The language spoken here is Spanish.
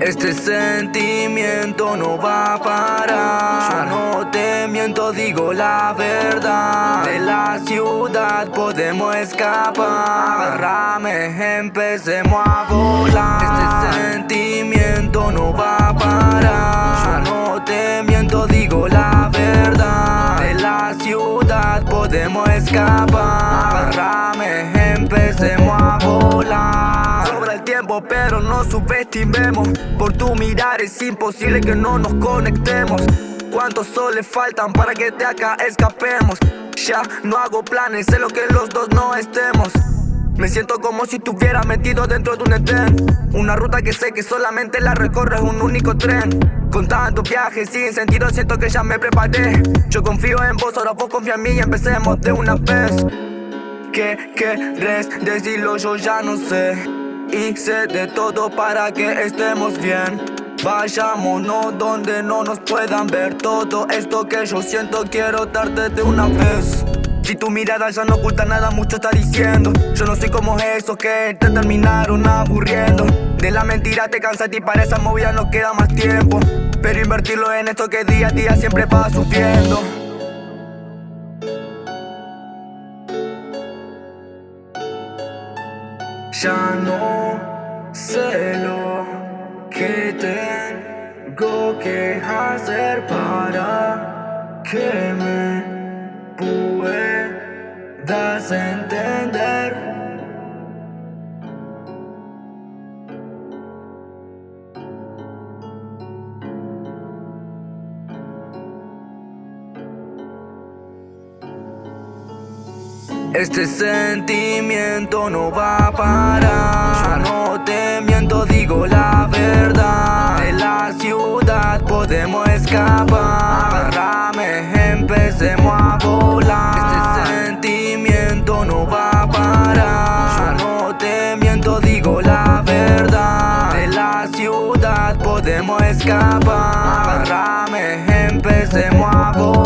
Este sentimiento no va a parar. Yo no te miento, digo la verdad. De la ciudad podemos escapar. Rame, empecemos a volar. Este sentimiento no va a parar. Yo no te miento, digo la verdad. De la ciudad podemos escapar. Rame, empecemos a volar. Tiempo, pero no subestimemos. Por tu mirar es imposible que no nos conectemos. ¿Cuántos soles faltan para que de acá escapemos? Ya no hago planes, sé lo que los dos no estemos. Me siento como si estuviera metido dentro de un etén Una ruta que sé que solamente la recorres un único tren Con tantos viajes sin sentido siento que ya me preparé Yo confío en vos, ahora vos confía en mí y empecemos de una vez ¿Qué querés decirlo? Yo ya no sé Hice de todo para que estemos bien. Vayámonos donde no nos puedan ver. Todo esto que yo siento quiero darte de una vez. Si tu mirada ya no oculta nada, mucho está diciendo. Yo no soy como esos que te terminaron aburriendo. De la mentira te cansa y para esa movida no queda más tiempo. Pero invertirlo en esto que día a día siempre va subiendo Ya no sé lo que tengo que hacer para que me puedas entender Este sentimiento no va a parar. No te miento, digo la verdad. De la ciudad podemos escapar. Agárrame, empecemos a volar. Este sentimiento no va a parar. No te miento, digo la verdad. De la ciudad podemos escapar. Agárrame, empecemos a volar